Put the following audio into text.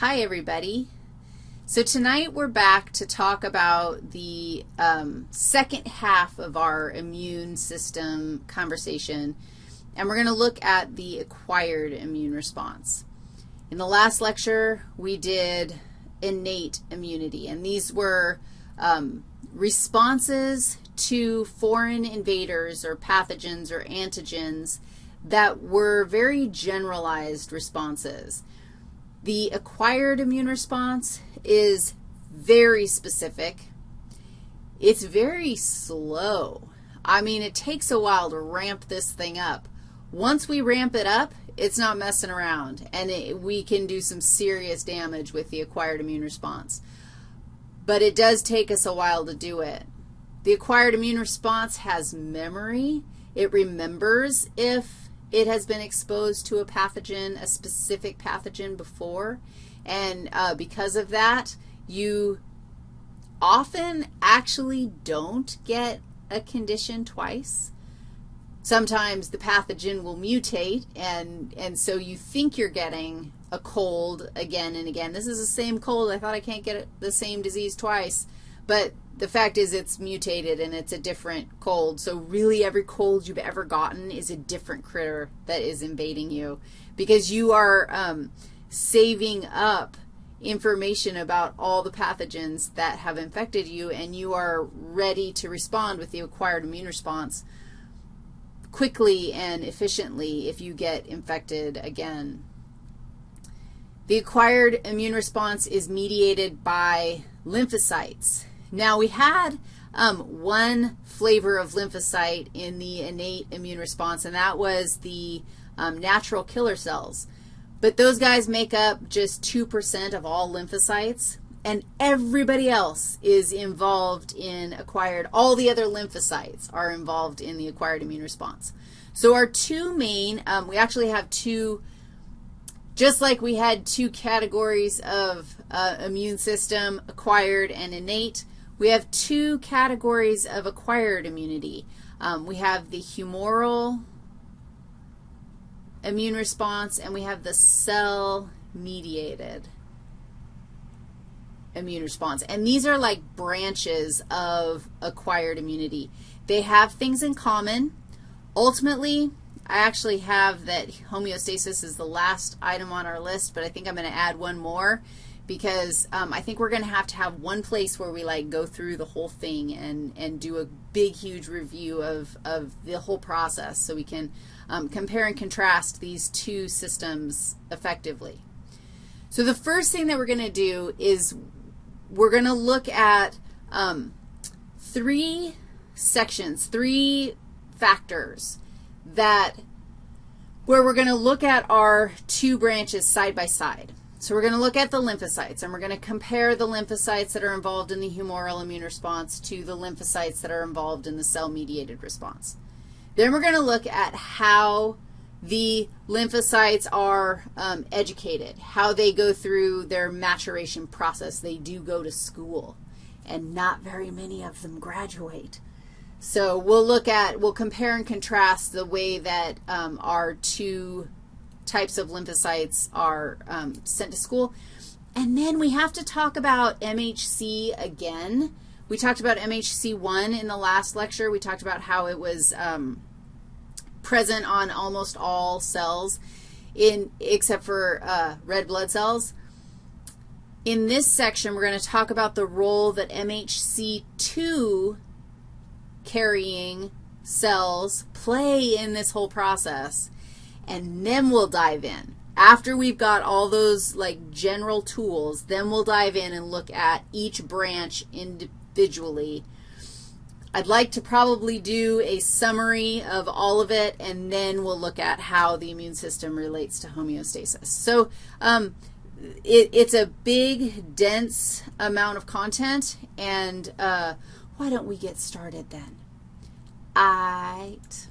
Hi, everybody. So tonight we're back to talk about the um, second half of our immune system conversation, and we're going to look at the acquired immune response. In the last lecture, we did innate immunity, and these were um, responses to foreign invaders or pathogens or antigens that were very generalized responses. The acquired immune response is very specific. It's very slow. I mean, it takes a while to ramp this thing up. Once we ramp it up, it's not messing around, and it, we can do some serious damage with the acquired immune response. But it does take us a while to do it. The acquired immune response has memory. It remembers if it has been exposed to a pathogen, a specific pathogen before, and uh, because of that, you often actually don't get a condition twice. Sometimes the pathogen will mutate, and, and so you think you're getting a cold again and again. This is the same cold. I thought I can't get the same disease twice, but the fact is it's mutated and it's a different cold. So really every cold you've ever gotten is a different critter that is invading you because you are um, saving up information about all the pathogens that have infected you, and you are ready to respond with the acquired immune response quickly and efficiently if you get infected again. The acquired immune response is mediated by lymphocytes. Now, we had um, one flavor of lymphocyte in the innate immune response, and that was the um, natural killer cells. But those guys make up just 2% of all lymphocytes, and everybody else is involved in acquired, all the other lymphocytes are involved in the acquired immune response. So our two main, um, we actually have two, just like we had two categories of uh, immune system, acquired and innate, we have two categories of acquired immunity. Um, we have the humoral immune response, and we have the cell-mediated immune response. And these are like branches of acquired immunity. They have things in common. Ultimately, I actually have that homeostasis is the last item on our list, but I think I'm going to add one more because um, I think we're going to have to have one place where we, like, go through the whole thing and, and do a big, huge review of, of the whole process so we can um, compare and contrast these two systems effectively. So the first thing that we're going to do is we're going to look at um, three sections, three factors that where we're going to look at our two branches side by side. So we're going to look at the lymphocytes, and we're going to compare the lymphocytes that are involved in the humoral immune response to the lymphocytes that are involved in the cell-mediated response. Then we're going to look at how the lymphocytes are um, educated, how they go through their maturation process. They do go to school, and not very many of them graduate. So we'll look at, we'll compare and contrast the way that um, our two types of lymphocytes are um, sent to school. And then we have to talk about MHC again. We talked about MHC1 in the last lecture. We talked about how it was um, present on almost all cells in, except for uh, red blood cells. In this section, we're going to talk about the role that MHC2 carrying cells play in this whole process and then we'll dive in. After we've got all those, like, general tools, then we'll dive in and look at each branch individually. I'd like to probably do a summary of all of it, and then we'll look at how the immune system relates to homeostasis. So um, it, it's a big, dense amount of content, and uh, why don't we get started then? Right.